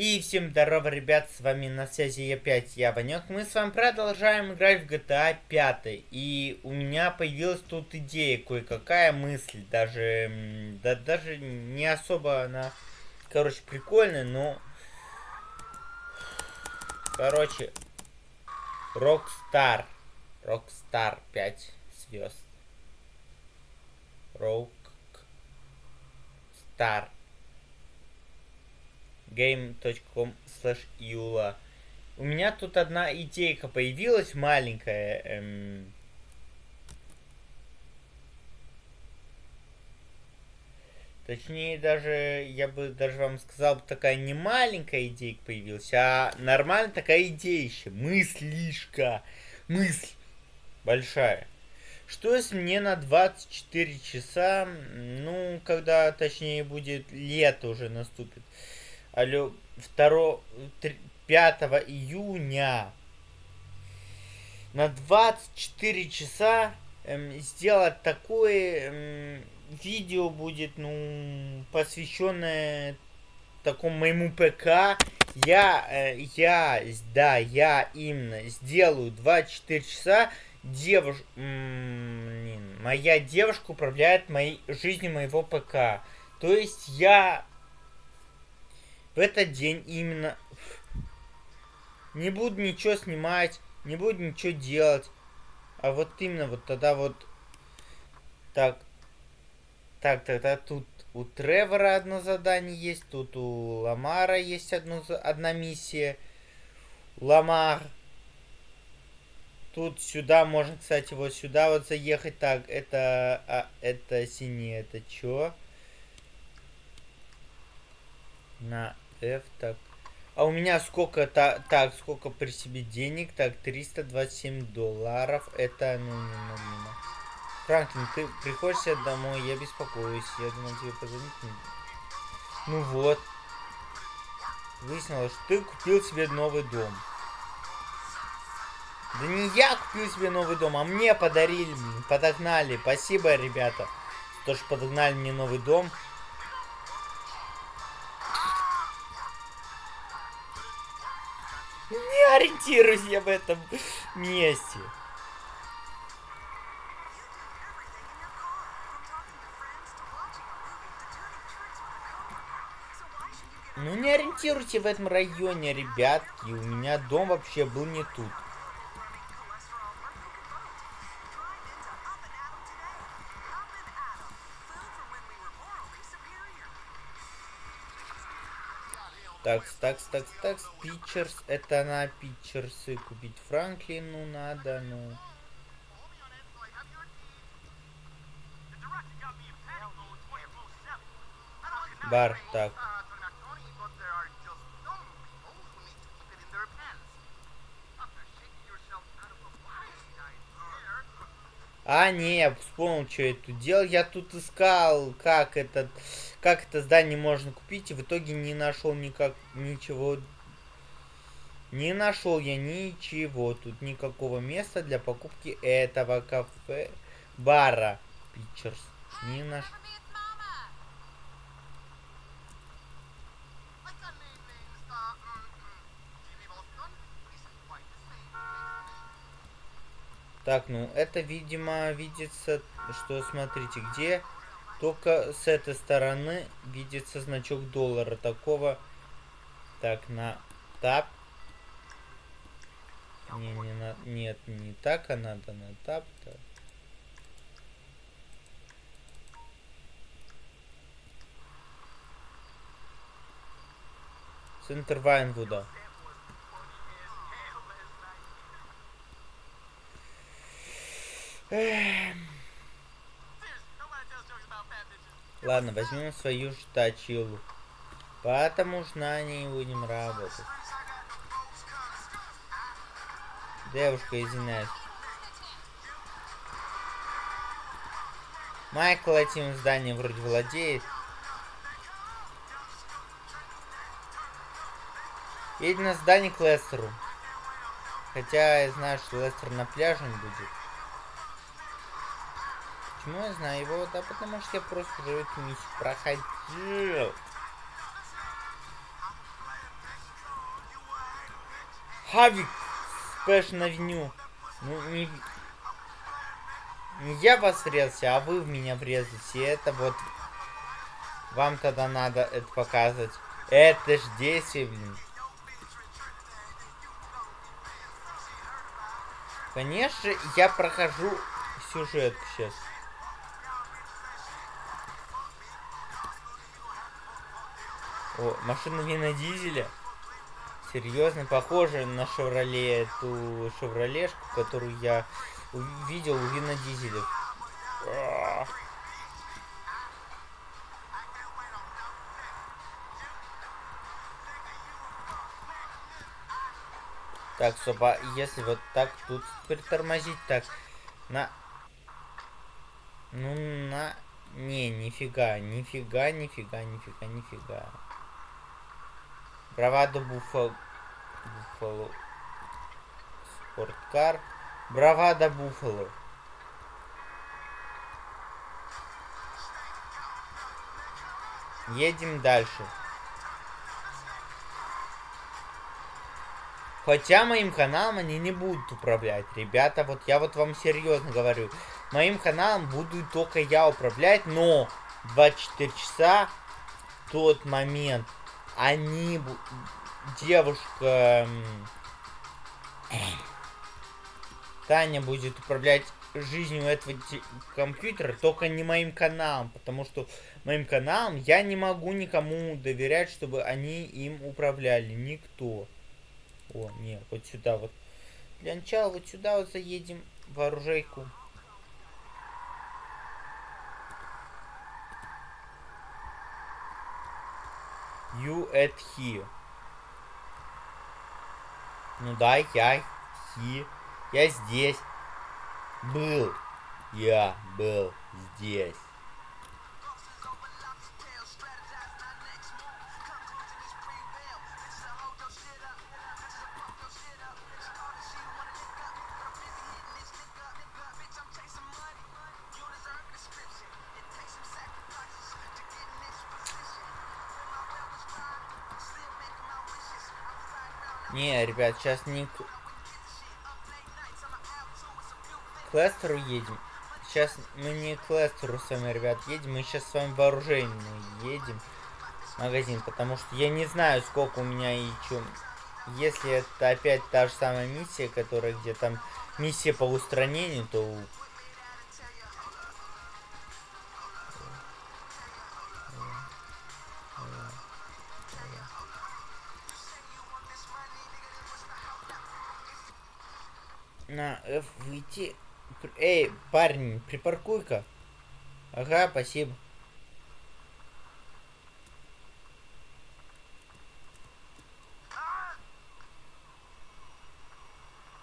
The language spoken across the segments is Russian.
И всем здорово, ребят, с вами на связи опять я, Ванек. Мы с вами продолжаем играть в GTA 5. И у меня появилась тут идея, кое-какая мысль. Даже, да, даже не особо она, короче, прикольная, но... Короче, Rockstar. Rockstar 5 звезд. Rockstar game.com юла. У меня тут одна идейка появилась маленькая. Эм... Точнее, даже, я бы даже вам сказал, такая не маленькая идейка появилась, а нормальная такая идея еще. Мыслишка. Мысль большая. Что если мне на 24 часа, ну, когда, точнее, будет лето уже наступит, алло, 2, 5 июня на 24 часа эм, сделать такое эм, видео будет, ну, посвященное такому моему ПК. Я, э, я, да, я именно сделаю 24 часа. Девуш... моя девушка управляет моей жизнью моего ПК. То есть я в этот день именно не буду ничего снимать, не буду ничего делать. А вот именно вот тогда вот так. Так, тогда тут у Тревора одно задание есть, тут у Ламара есть одно, одна миссия. Ламар. Тут сюда можно, кстати, вот сюда вот заехать. Так, это, а, это синий, это чё? на F, так. А у меня сколько, та, так, сколько при себе денег? Так, 327 долларов. Это, ну, не мимо. Франклин, ты приходишь домой, я беспокоюсь. Я думал тебе позвонить. Ну вот. Выяснилось, что ты купил себе новый дом. Да не я купил себе новый дом, а мне подарили, подогнали. Спасибо, ребята, то, что подогнали мне новый дом. Ориентируюсь я в этом месте. Ну не ориентируйте в этом районе, ребятки. У меня дом вообще был не тут. Такс, такс, такс, такс, Питчерс. Это на Питчерсы купить Франклину надо, ну. Бар, так. А, не, я вспомнил, что я тут делал. Я тут искал, как этот, как это здание можно купить, и в итоге не нашел никак, ничего. Не нашел я ничего. Тут никакого места для покупки этого кафе, бара. Пичерс. Не нашел. Так, ну это, видимо, видится, что, смотрите, где только с этой стороны видится значок доллара. Такого, так, на тап. Не, не на, нет, не так, а надо на тап. Так. Центр Вайнвуда. Ладно, возьмем свою штачилу. Потому что на ней будем работать. Девушка, извиняюсь. Майкл этим зданием вроде владеет. Едем на здание к Лестеру. Хотя я знаю, что Лестер на пляже будет. Почему я знаю его? Да потому что я просто уже эту миссию проходил. Хавик Спэшн Авеню. Ну, не... Не я вас врезался, а вы в меня врезаете. Это вот... Вам тогда надо это показывать. Это ж действие, блин. Конечно, я прохожу сюжет сейчас. О, машина Вина Дизеля. Серьезно, похоже на Шевроле, эту Шевролешку, которую я увидел у Вина Дизеля. Так, стоп, а если вот так тут притормозить, так, на... Ну, на... Не, нифига, нифига, нифига, нифига, нифига. Бравадо Буффало. Буффало. Спорткар. Бравада Буффало. Едем дальше. Хотя моим каналом они не будут управлять. Ребята, вот я вот вам серьезно говорю. Моим каналом буду только я управлять, но 24 часа тот момент они... Девушка... Таня будет управлять жизнью этого компьютера, только не моим каналом, потому что моим каналом я не могу никому доверять, чтобы они им управляли. Никто. О, не, вот сюда вот. Для начала вот сюда вот заедем в оружейку. You at here. Ну да, я he. Я здесь. Был. Я был здесь. Не, ребят, сейчас не к... к Лестеру едем. Сейчас мы не к Лестеру с вами, ребят, едем. Мы сейчас с вами вооружение едем магазин. Потому что я не знаю, сколько у меня и что. Если это опять та же самая миссия, которая где там миссия по устранению, то на F выйти. Эй, парень, припаркуй-ка. Ага, спасибо.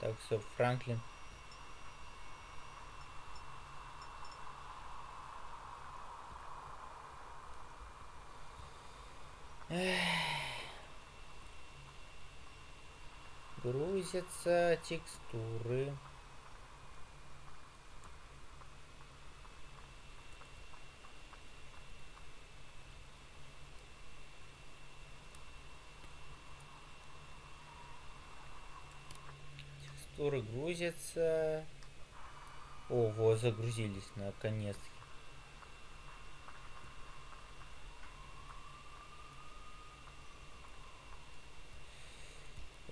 Так, все, Франклин. Грузятся текстуры. Текстуры грузятся. О, вот загрузились наконец-то.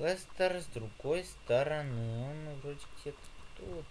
Лестер с другой стороны. Он вроде где-то тут.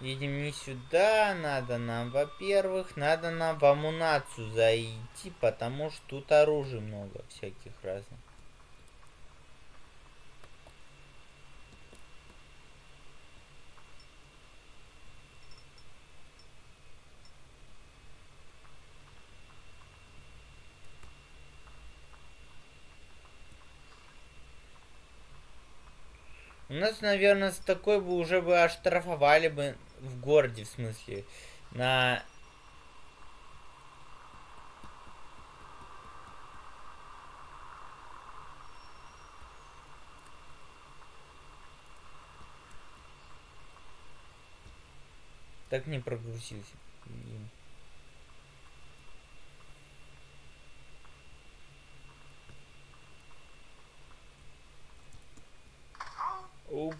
Едем не сюда, надо нам, во-первых, надо нам в амунацию зайти, потому что тут оружия много всяких разных. У нас, наверное, с такой бы уже бы оштрафовали бы в городе, в смысле, на... Так не прогрузился. Оп.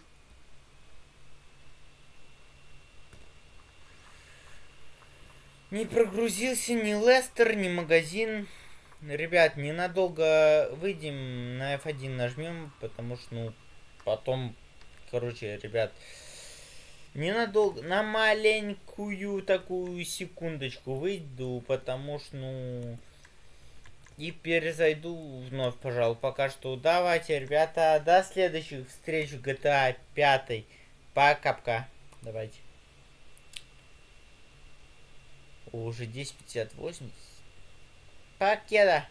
Не прогрузился ни Лестер, ни магазин. Ребят, ненадолго выйдем, на F1 нажмем, потому что, ну, потом, короче, ребят, ненадолго, на маленькую такую секундочку выйду, потому что, ну, и перезайду вновь, пожалуй, пока что. Давайте, ребята, до следующих встреч в GTA 5. Пока-пока. Давайте. Уже 10.58. Покеда.